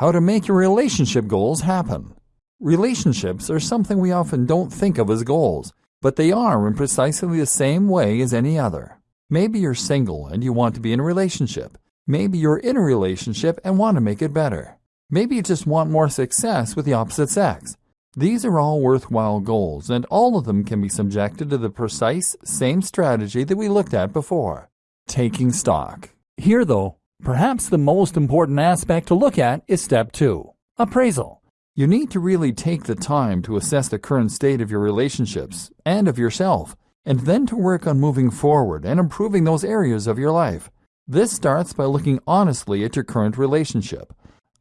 How to make your relationship goals happen. Relationships are something we often don't think of as goals, but they are in precisely the same way as any other. Maybe you're single and you want to be in a relationship. Maybe you're in a relationship and want to make it better. Maybe you just want more success with the opposite sex. These are all worthwhile goals, and all of them can be subjected to the precise same strategy that we looked at before taking stock. Here, though, perhaps the most important aspect to look at is step two appraisal. You need to really take the time to assess the current state of your relationships and of yourself, and then to work on moving forward and improving those areas of your life. This starts by looking honestly at your current relationship.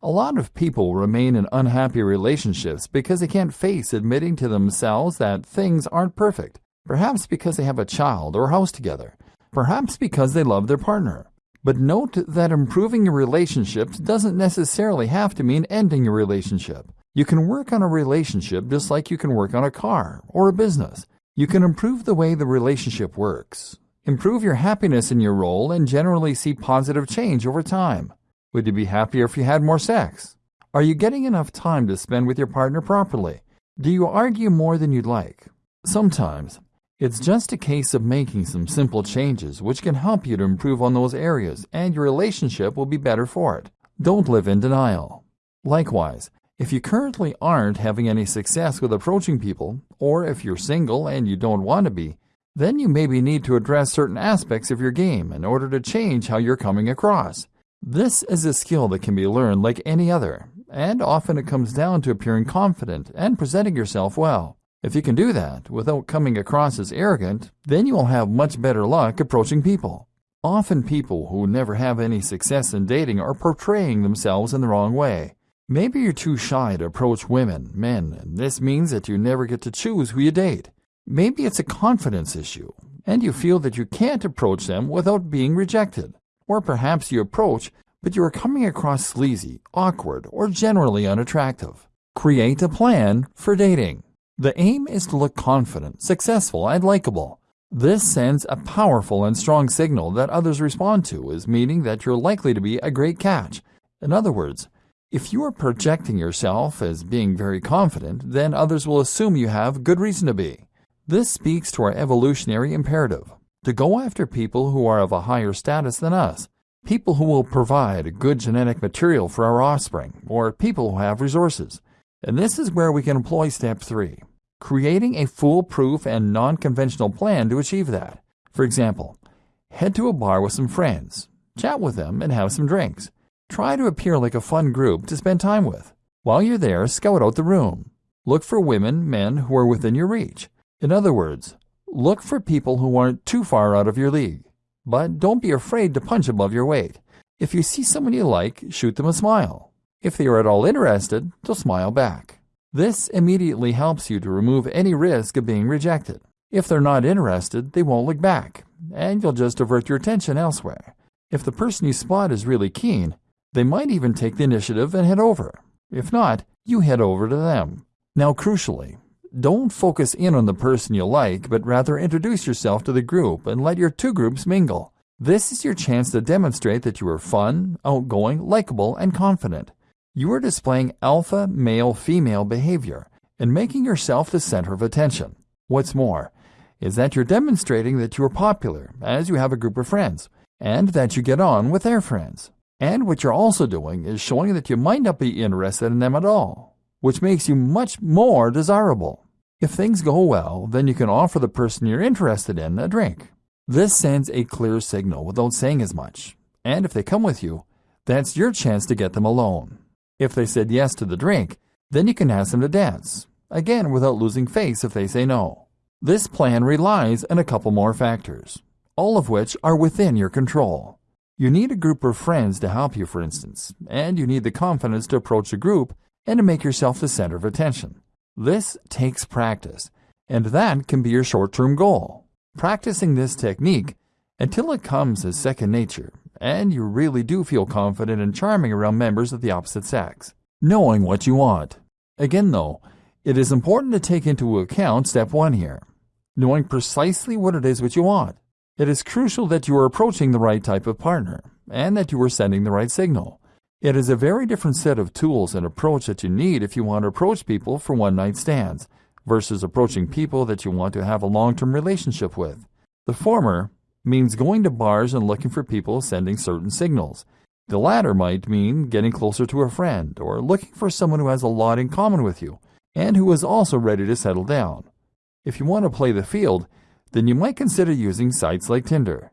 A lot of people remain in unhappy relationships because they can't face admitting to themselves that things aren't perfect, perhaps because they have a child or house together, perhaps because they love their partner. But note that improving your relationships doesn't necessarily have to mean ending your relationship. You can work on a relationship just like you can work on a car or a business. You can improve the way the relationship works, improve your happiness in your role, and generally see positive change over time. Would you be happier if you had more sex? Are you getting enough time to spend with your partner properly? Do you argue more than you'd like? Sometimes, it's just a case of making some simple changes which can help you to improve on those areas and your relationship will be better for it. Don't live in denial. Likewise, if you currently aren't having any success with approaching people, or if you're single and you don't want to be, then you maybe need to address certain aspects of your game in order to change how you're coming across. This is a skill that can be learned like any other, and often it comes down to appearing confident and presenting yourself well. If you can do that without coming across as arrogant, then you will have much better luck approaching people. Often people who never have any success in dating are portraying themselves in the wrong way. Maybe you're too shy to approach women, men, and this means that you never get to choose who you date. Maybe it's a confidence issue, and you feel that you can't approach them without being rejected. Or perhaps you approach, but you are coming across sleazy, awkward, or generally unattractive. Create a plan for dating. The aim is to look confident, successful, and likable. This sends a powerful and strong signal that others respond to as meaning that you're likely to be a great catch. In other words, if you are projecting yourself as being very confident, then others will assume you have good reason to be. This speaks to our evolutionary imperative to go after people who are of a higher status than us, people who will provide good genetic material for our offspring, or people who have resources. And this is where we can employ step three creating a foolproof and non conventional plan to achieve that. For example, head to a bar with some friends, chat with them, and have some drinks. Try to appear like a fun group to spend time with. While you're there, scout out the room. Look for women, men who are within your reach. In other words, look for people who aren't too far out of your league. But don't be afraid to punch above your weight. If you see someone you like, shoot them a smile. If they are at all interested, they'll smile back. This immediately helps you to remove any risk of being rejected. If they're not interested, they won't look back, and you'll just divert your attention elsewhere. If the person you spot is really keen, they might even take the initiative and head over. If not, you head over to them. Now, crucially, don't focus in on the person you like, but rather introduce yourself to the group and let your two groups mingle. This is your chance to demonstrate that you are fun, outgoing, likable, and confident. You are displaying alpha male female behavior and making yourself the center of attention. What's more, is that you're demonstrating that you are popular as you have a group of friends and that you get on with their friends. And what you're also doing is showing that you might not be interested in them at all, which makes you much more desirable. If things go well, then you can offer the person you're interested in a drink. This sends a clear signal without saying as much. And if they come with you, that's your chance to get them alone. If they said yes to the drink, then you can ask them to dance, again without losing face if they say no. This plan relies on a couple more factors, all of which are within your control. You need a group of friends to help you, for instance, and you need the confidence to approach a group and to make yourself the center of attention. This takes practice, and that can be your short-term goal. Practicing this technique until it comes as second nature and you really do feel confident and charming around members of the opposite sex. Knowing what you want. Again, though, it is important to take into account step one here knowing precisely what it is which you want. It is crucial that you are approaching the right type of partner and that you are sending the right signal. It is a very different set of tools and approach that you need if you want to approach people for one night stands versus approaching people that you want to have a long term relationship with. The former means going to bars and looking for people sending certain signals. The latter might mean getting closer to a friend or looking for someone who has a lot in common with you and who is also ready to settle down. If you want to play the field, then you might consider using sites like Tinder.